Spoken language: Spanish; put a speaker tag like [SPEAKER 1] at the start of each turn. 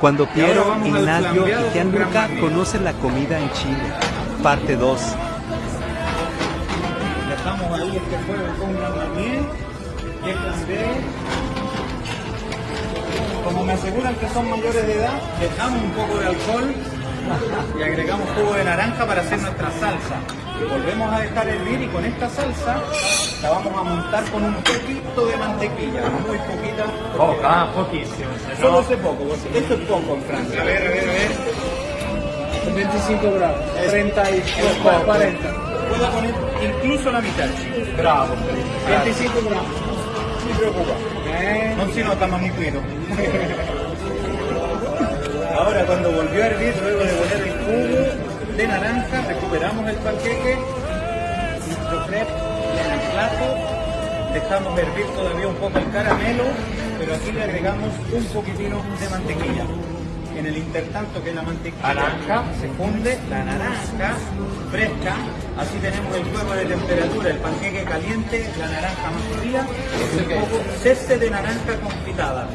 [SPEAKER 1] Cuando Piero, Ignacio y Gianluca conocen la comida en Chile. Parte 2.
[SPEAKER 2] Dejamos ahí este fuego con gran marnier y el. Como me aseguran que son mayores de edad, dejamos un poco de alcohol y agregamos jugo de naranja para hacer nuestra salsa. Volvemos a dejar hervir y con esta salsa la vamos a montar con un poquito de mantequilla, muy poquita.
[SPEAKER 3] Poca, pochissimo. se
[SPEAKER 2] Solo
[SPEAKER 3] no-
[SPEAKER 2] hace poco, porque esto es poco en Francia. A ver, a ver, a ver.
[SPEAKER 4] 25 gramos,
[SPEAKER 2] Es-
[SPEAKER 4] 30 y
[SPEAKER 2] es poco.
[SPEAKER 4] 40.
[SPEAKER 2] Puedo poner incluso la mitad, chicos.
[SPEAKER 3] Bravo.
[SPEAKER 4] 25 gramos.
[SPEAKER 2] No se preocupa.
[SPEAKER 4] Eh,
[SPEAKER 2] Non si nota, ma mi cuido. Ahora, cuando volvió a hervir, luego de poner el jugo de naranja, recuperamos el panqueque, nuestro crepe en el plato, dejamos hervir todavía un poco el caramelo, pero aquí le agregamos un poquitino de mantequilla. En el intertanto que la mantequilla
[SPEAKER 3] Naranja.
[SPEAKER 2] se funde, la naranja fresca, así tenemos el fuego de temperatura, el panqueque caliente, la naranja más fría, y un poco ceste de naranja confitada.